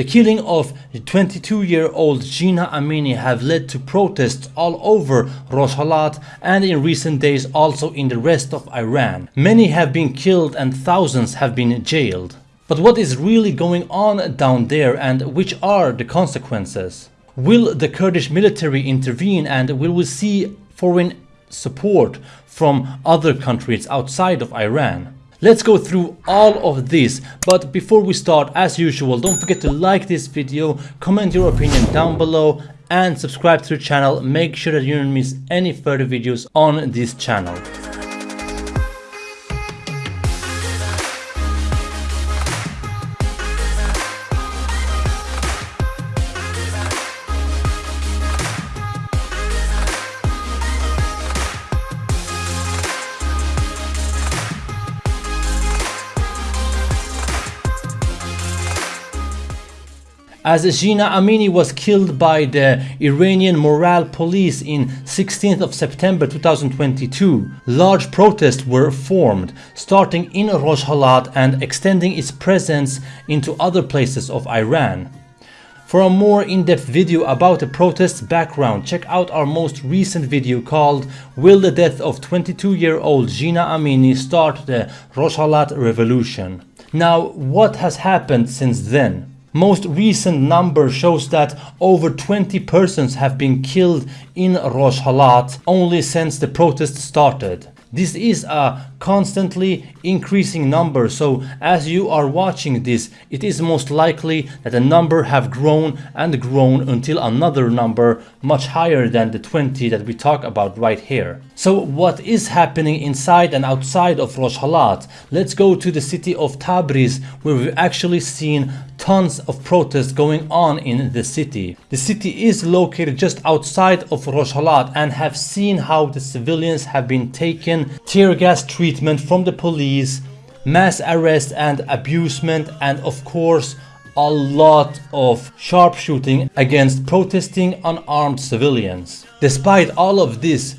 The killing of 22-year-old Jina Amini have led to protests all over Rojhelat and in recent days also in the rest of Iran. Many have been killed and thousands have been jailed. But what is really going on down there and which are the consequences? Will the Kurdish military intervene and will we see foreign support from other countries outside of Iran? Let's go through all of this, but before we start, as usual, don't forget to like this video, comment your opinion down below, and subscribe to the channel. Make sure that you don't miss any further videos on this channel. As Jina Amini was killed by the Iranian morale police in 16th of September 2022. Large protests were formed, starting in Rojhelat and extending its presence into other places of Iran. For a more in-depth video about the protest's background, check out our most recent video called Will the death of 22-year-old Jina Amini start the Rojhelat revolution? Now, what has happened since then? Most recent number shows that over 20 persons have been killed in Rojhelat only since the protest started. This is a constantly increasing number so as you are watching this it is most likely that the number have grown and grown until another number much higher than the 20 that we talk about right here. So what is happening inside and outside of Rojhelat? Let's go to the city of Tabriz where we've actually seen tons of protests going on in the city. The city is located just outside of Rojhelat and have seen how the civilians have been taken tear gas treatment from the police, mass arrest and abusement and of course a lot of sharpshooting against protesting unarmed civilians. Despite all of this,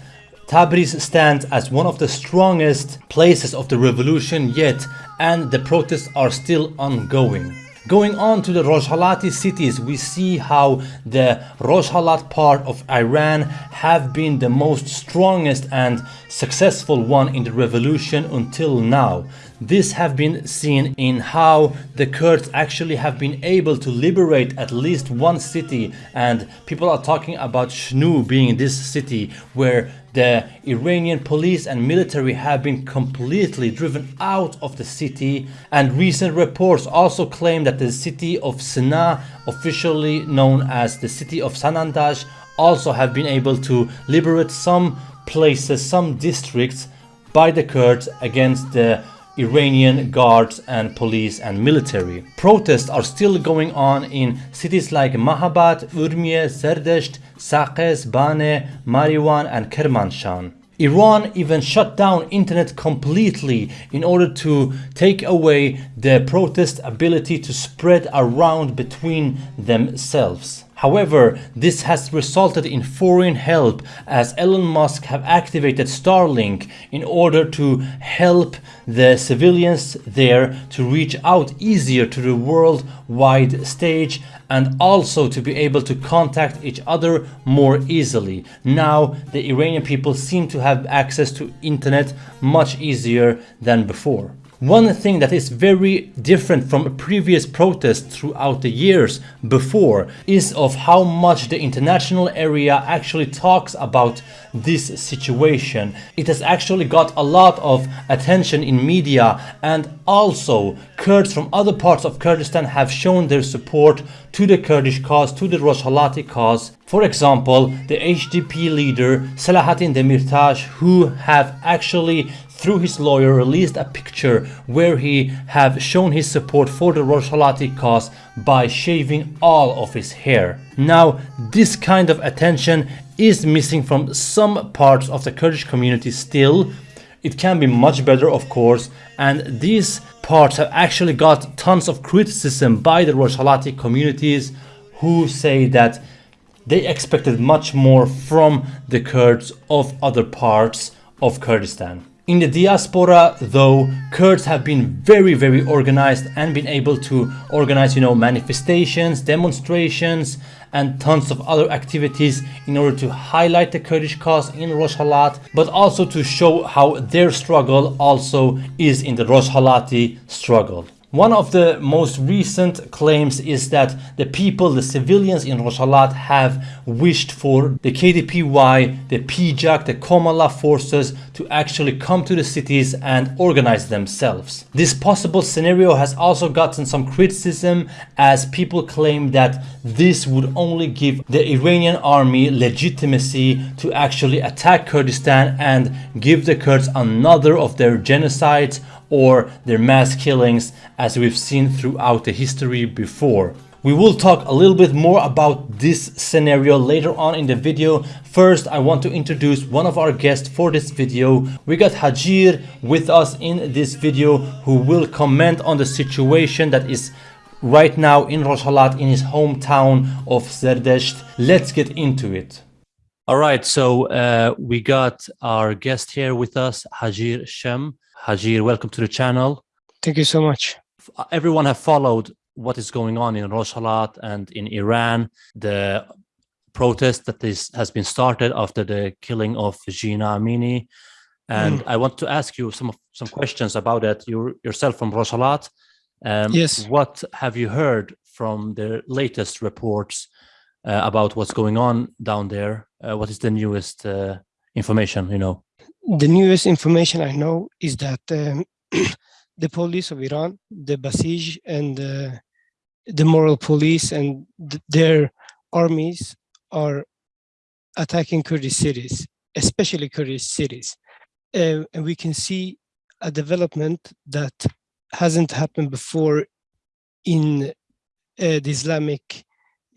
Tabriz stands as one of the strongest places of the revolution yet and the protests are still ongoing. Going on to the Rojhelati cities, we see how the Rojhelat part of Iran have been the most strongest and successful one in the revolution until now. This have been seen in how the Kurds actually have been able to liberate at least one city and people are talking about Shnu being this city where the Iranian police and military have been completely driven out of the city and recent reports also claim that the city of Sina, officially known as the city of Sanandaj, also have been able to liberate some places, some districts by the Kurds against the Iranian guards and police and military. Protests are still going on in cities like Mahabad, Urmia, Zerdesht, Sakes, Bane, Mariwan and Kermanshah. Iran even shut down internet completely in order to take away the protest ability to spread around between themselves. However, this has resulted in foreign help as Elon Musk have activated Starlink in order to help the civilians there to reach out easier to the worldwide stage and also to be able to contact each other more easily. Now the Iranian people seem to have access to internet much easier than before. One thing that is very different from previous protests throughout the years before is of how much the international area actually talks about this situation. It has actually got a lot of attention in media and also Kurds from other parts of Kurdistan have shown their support to the Kurdish cause, to the Rojhelati cause. For example, the HDP leader Selahattin Demirtas who have actually through his lawyer released a picture where he have shown his support for the Rojhelati cause by shaving all of his hair. Now this kind of attention is missing from some parts of the Kurdish community still. It can be much better of course and these parts have actually got tons of criticism by the Rojhelati communities who say that they expected much more from the Kurds of other parts of Kurdistan. In the diaspora, though, Kurds have been very, very organized and been able to organize, you know, manifestations, demonstrations, and tons of other activities in order to highlight the Kurdish cause in Rojhelat, but also to show how their struggle also is in the Rojhelati struggle. One of the most recent claims is that the people, the civilians in Rojhelat have wished for the KDPI, the PJAK, the Komala forces to actually come to the cities and organize themselves. This possible scenario has also gotten some criticism as people claim that this would only give the Iranian army legitimacy to actually attack Kurdistan and give the Kurds another of their genocides or their mass killings as we've seen throughout the history before. We will talk a little bit more about this scenario later on in the video. First, I want to introduce one of our guests for this video. We got Hajir with us in this video who will comment on the situation that is right now in Rojhelat in his hometown of Zerdesht. Let's get into it. All right, so uh, we got our guest here with us, Hajir Shem. Hajir, welcome to the channel. Thank you so much. Everyone have followed what is going on in Rojhelat and in Iran, the protest that is, has been started after the killing of Jina Amini. And mm. I want to ask you some some questions about it. You yourself from Rojhelat. Um, yes. What have you heard from the latest reports uh, about what's going on down there? Uh, what is the newest uh, information you know? The newest information I know is that um, the police of Iran, the Basij and uh, the moral police and th their armies are attacking Kurdish cities, especially Kurdish cities. Uh, and we can see a development that hasn't happened before in uh, the Islamic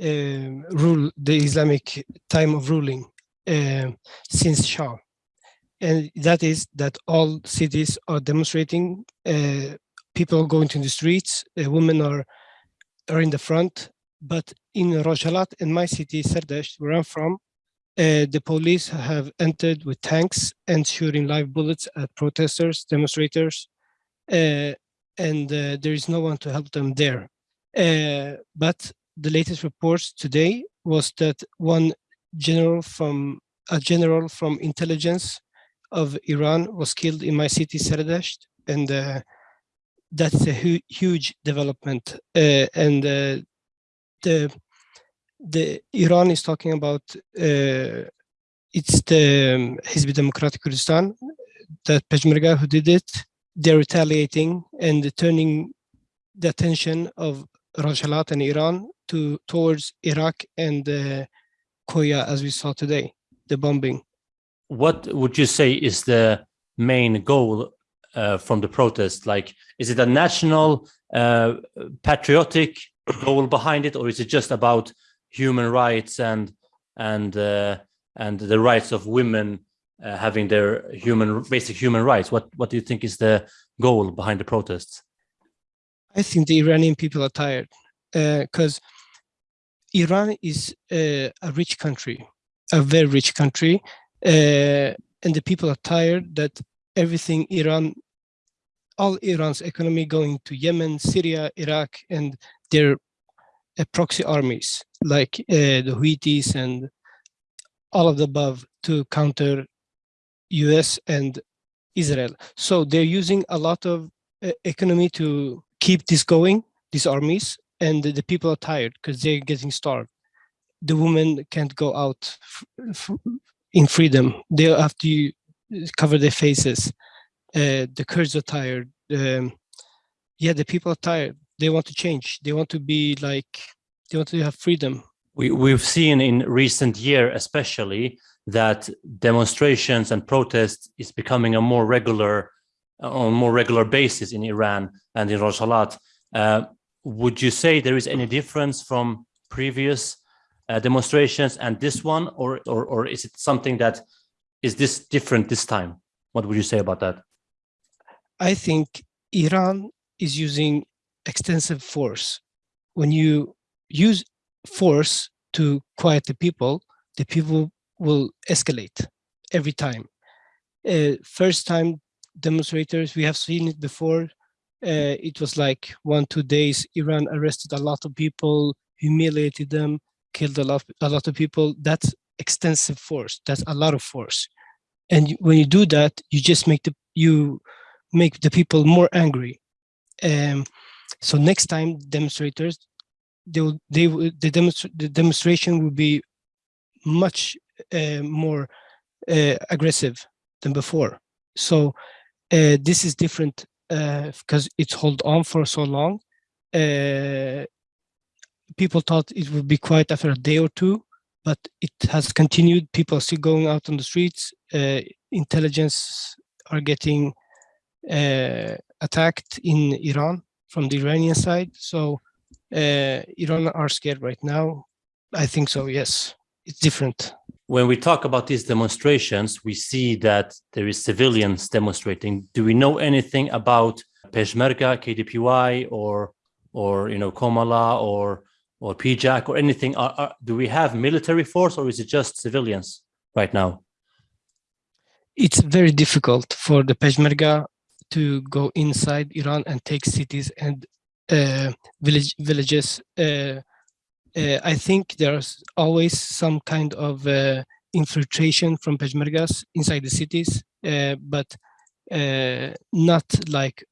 uh, rule, the Islamic time of ruling uh, since Shah and that is that all cities are demonstrating. Uh, people are going to the streets. Uh, women are are in the front. But in Rojhelat, in my city, Serdesht, where I'm from, uh, the police have entered with tanks and shooting live bullets at protesters, demonstrators, uh, and uh, there is no one to help them there. Uh, but the latest reports today was that one general from a general from intelligence of Iran was killed in my city, Sardasht, and uh, that's a hu huge development. Uh, and uh, the the Iran is talking about uh, it's the um, Hizb Democratic Kurdistan, that Peshmerga who did it. They're retaliating and turning the attention of Rojhelat and Iran to towards Iraq and uh, Koya, as we saw today, the bombing what would you say is the main goal uh, from the protest? Like, is it a national uh, patriotic goal behind it, or is it just about human rights and and uh, and the rights of women uh, having their human basic human rights? What what do you think is the goal behind the protests? I think the Iranian people are tired because uh, Iran is uh, a rich country, a very rich country, and the people are tired that everything Iran, all Iran's economy going to Yemen, Syria, Iraq, and their uh, proxy armies like uh, the Houthis and all of the above to counter US and Israel. So they're using a lot of uh, economy to keep this going, these armies, and the, the people are tired because they're getting starved. The women can't go out in freedom. They have to cover their faces. Uh, the Kurds are tired. Um, yeah, the people are tired. They want to change. They want to be like, they want to have freedom. We, we've seen in recent year, especially, that demonstrations and protests is becoming a more regular, on more regular basis in Iran and in Rojhelat. Uh, would you say there is any difference from previous uh, demonstrations and this one, or, or, or is it something that is this different this time? What would you say about that? I think Iran is using extensive force. When you use force to quiet the people, the people will escalate every time. Uh, first time demonstrators. We have seen it before. Uh, it was like one, two days, Iran arrested a lot of people, humiliated them, killed a lot, a lot of people. That's extensive force. That's a lot of force. And when you do that, you just make the, you make the people more angry. Um, so next time demonstrators, they will, they will, the demonstra- the demonstration will be much uh, more uh, aggressive than before. So uh, this is different because it's hold on for so long. People thought it would be quiet after a day or two, but it has continued. People are still going out on the streets. Uh, intelligence are getting uh, attacked in Iran from the Iranian side. So uh, Iran are scared right now. I think so. Yes, it's different. When we talk about these demonstrations, we see that there is civilians demonstrating. Do we know anything about Peshmerga, KDPI, or or you know Komala or or PJAK or anything? Are, are, do we have military force or is it just civilians right now? It's very difficult for the Peshmerga to go inside Iran and take cities and uh, village villages. Uh, uh, I think there's always some kind of uh, infiltration from Peshmergas inside the cities, uh, but uh, not like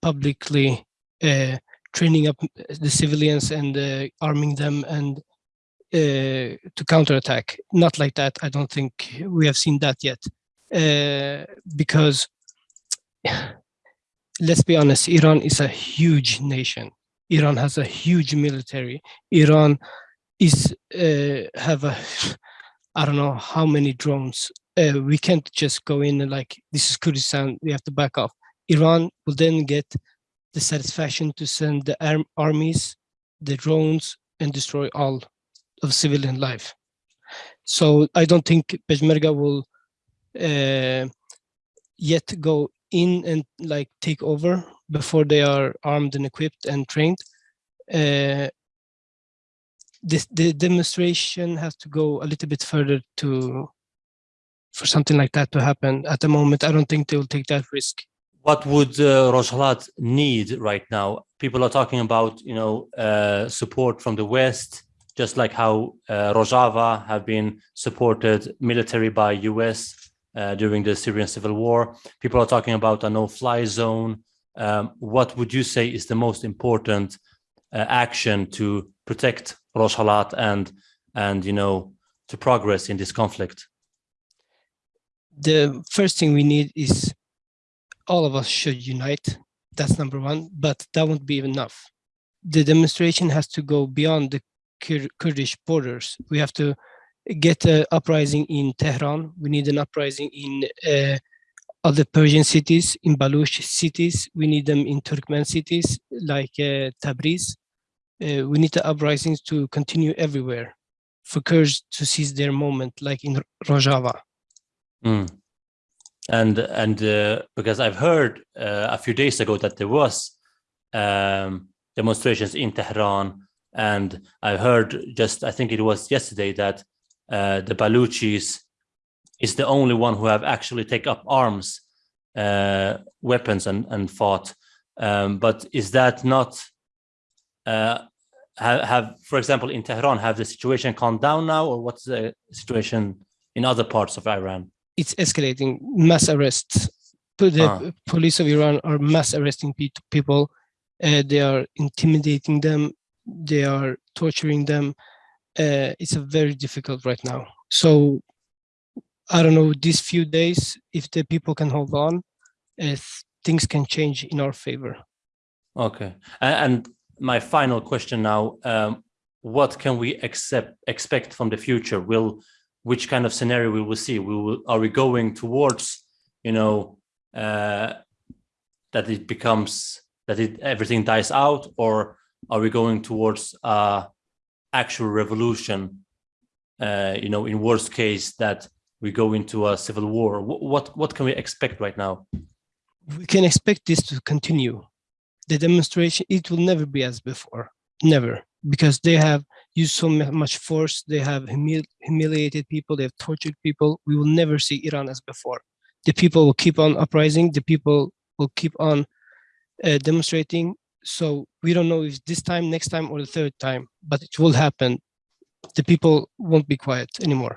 publicly uh, training up the civilians and uh, arming them and uh, to counterattack. Not like that. I don't think we have seen that yet, uh, because let's be honest, Iran is a huge nation. Iran has a huge military. Iran is uh, have a I don't know how many drones. Uh, we can't just go in and like this is Kurdistan. We have to back off. Iran will then get the satisfaction to send the arm armies, the drones, and destroy all of civilian life. So I don't think Peshmerga will uh, yet go in and like take over before they are armed and equipped and trained. Uh, this the demonstration has to go a little bit further to for something like that to happen. At the moment, I don't think they will take that risk. What would uh, Rojhelat need right now? People are talking about you know uh, support from the West, just like how uh, Rojava have been supported military by US uh, during the Syrian civil war. People are talking about a no-fly zone. Um, what would you say is the most important uh, action to protect Rojhelat and and you know to progress in this conflict? The first thing we need is all of us should unite. That's number one, but that won't be enough. The demonstration has to go beyond the Kur Kurdish borders. We have to get an uprising in Tehran. We need an uprising in uh, other Persian cities, in Baluch cities. We need them in Turkmen cities like uh, Tabriz. Uh, we need the uprisings to continue everywhere for Kurds to seize their moment, like in Rojava. Mm. And and uh, because I've heard uh, a few days ago that there was um, demonstrations in Tehran, and I heard just I think it was yesterday that uh, the Baluchis is the only one who have actually take up arms, uh, weapons, and and fought. Um, but is that not? Uh, have, have, for example, in Tehran, have the situation calmed down now, or what's the situation in other parts of Iran? It's escalating, mass arrests. The Ah. police of Iran are mass arresting pe- people. Uh, they are intimidating them. They are torturing them. Uh, it's a very difficult right now. So I don't know, these few days, if the people can hold on, if things can change in our favor. Okay. And my final question now, um, what can we accept, expect from the future? Will, which kind of scenario we will see? We will, are we going towards, you know, uh, that it becomes, that it, everything dies out, or are we going towards uh, actual revolution? Uh, you know, in worst case, that we go into a civil war. Wh- What, what can we expect right now? we can expect this to continue. The demonstration, it will never be as before, never, because they have used so much force, they have humil- humiliated people, they have tortured people. We will never see Iran as before. the people will keep on uprising, the people will keep on uh, demonstrating. So we don't know if this time, next time, or the third time, but it will happen. The people won't be quiet anymore.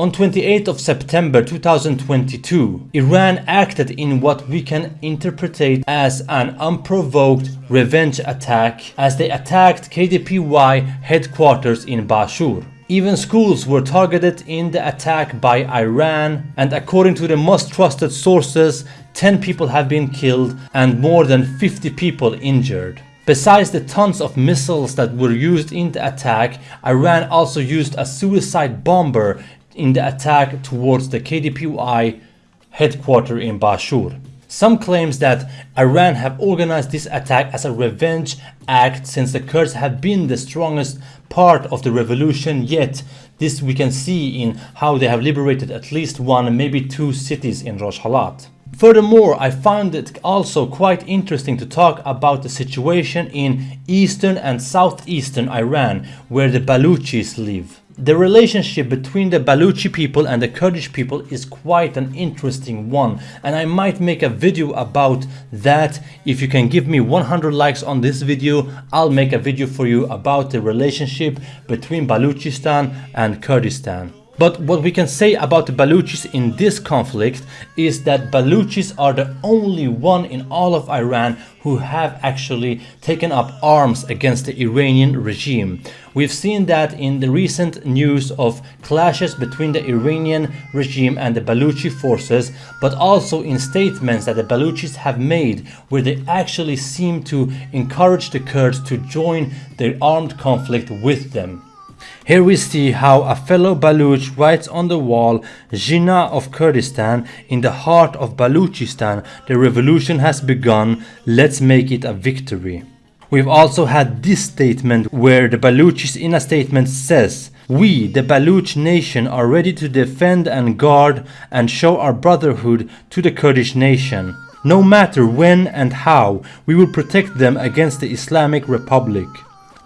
On 28th of September 2022, Iran acted in what we can interpret as an unprovoked revenge attack as they attacked KDPI headquarters in Bashur. Even schools were targeted in the attack by Iran and according to the most trusted sources, 10 people have been killed and more than 50 people injured. Besides the tons of missiles that were used in the attack, Iran also used a suicide bomber in the attack towards the KDPI headquarters in Bashur. Some claims that Iran have organized this attack as a revenge act since the Kurds have been the strongest part of the revolution yet this we can see in how they have liberated at least one maybe two cities in Rojhelat. Furthermore, I found it also quite interesting to talk about the situation in eastern and southeastern Iran where the Baluchis live. The relationship between the Baluchi people and the Kurdish people is quite an interesting one and I might make a video about that. If you can give me 100 likes on this video, I'll make a video for you about the relationship between Baluchistan and Kurdistan. But what we can say about the Baluchis in this conflict is that Baluchis are the only one in all of Iran who have actually taken up arms against the Iranian regime. We've seen that in the recent news of clashes between the Iranian regime and the Baluchi forces, but also in statements that the Baluchis have made where they actually seem to encourage the Kurds to join the armed conflict with them. Here we see how a fellow Baluch writes on the wall Jina of Kurdistan in the heart of Baluchistan the revolution has begun let's make it a victory. We've also had this statement where the Baluchis in a statement says we, the Baluch nation, are ready to defend and guard and show our brotherhood to the Kurdish nation. No matter when and how, we will protect them against the Islamic Republic.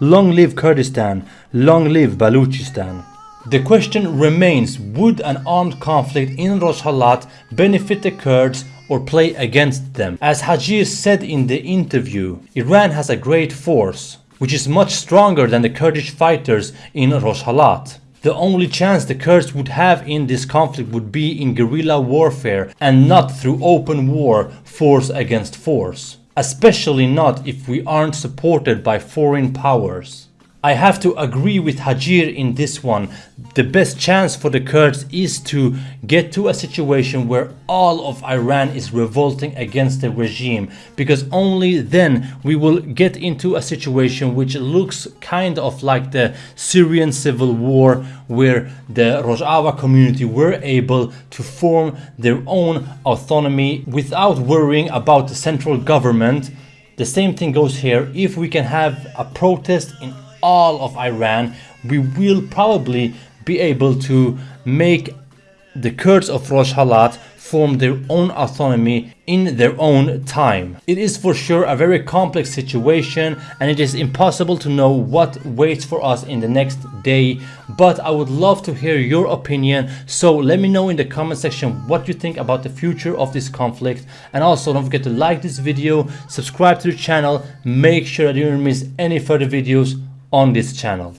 Long live Kurdistan, long live Baluchistan. The question remains, would an armed conflict in Rojhelat benefit the Kurds or play against them? As Hajir said in the interview, Iran has a great force, which is much stronger than the Kurdish fighters in Rojhelat. The only chance the Kurds would have in this conflict would be in guerrilla warfare and not through open war, force against force especially not if we aren't supported by foreign powers. I have to agree with Hajir in this one. The best chance for the Kurds is to get to a situation where all of Iran is revolting against the regime because only then we will get into a situation which looks kind of like the Syrian civil war where the Rojava community were able to form their own autonomy without worrying about the central government. The same thing goes here if we can have a protest in all of Iran, we will probably be able to make the Kurds of Rojhelat form their own autonomy in their own time. It is for sure a very complex situation and it is impossible to know what waits for us in the next day but I would love to hear your opinion so let me know in the comment section what you think about the future of this conflict and also don't forget to like this video, subscribe to the channel, make sure that you don't miss any further videos on this channel.